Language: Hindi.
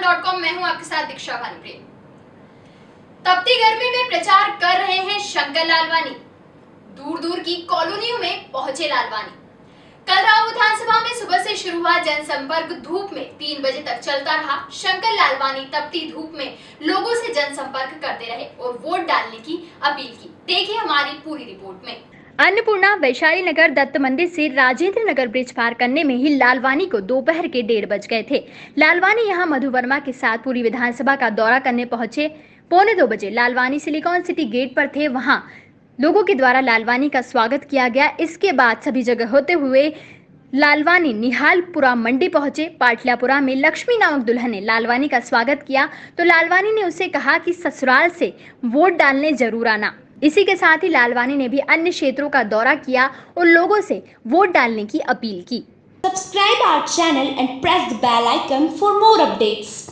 कॉम मैं हूँ आपके साथ दीक्षा भानुप्रिय। तपती गर्मी में प्रचार कर रहे हैं शंकर लालवानी। दूर दूर की कॉलोनियों में पहुँचे लालवानी। कल राव विधानसभा में सुबह से शुरू हुआ जनसंपर्क धूप में। तीन बजे तक चलता रहा शंकर लालवानी तपती धूप में लोगों से जनसंपर्क करते रहे और वोट डालने की अपील की। देखिए हमारी पूरी रिपोर्ट में। अन्नपूर्णा वैशाली नगर दत्त मंदिर से राजेंद्र नगर ब्रिज पार करने में ही लालवानी को दोपहर के डेढ़ बज गए थे। लालवानी यहाँ मधु वर्मा के साथ पूरी विधानसभा का दौरा करने पहुँचे। पौने दो बजे लालवानी सिलिकॉन सिटी गेट पर थे। वहाँ लोगों के द्वारा लालवानी का स्वागत किया गया। इसके बाद सभी जगह होते हुए लालवानी निहालपुरा मंडी पहुँचे। पाटलियापुरा में लक्ष्मी नामक दुल्हन ने लालवानी का स्वागत किया। तो लालवानी ने उसे कहा कि ससुराल से वोट डालने ज़रूर आना। इसी के साथ ही लालवानी ने भी अन्य क्षेत्रों का दौरा किया और लोगों से वोट डालने की अपील की। Subscribe our channel and press the bell icon for more updates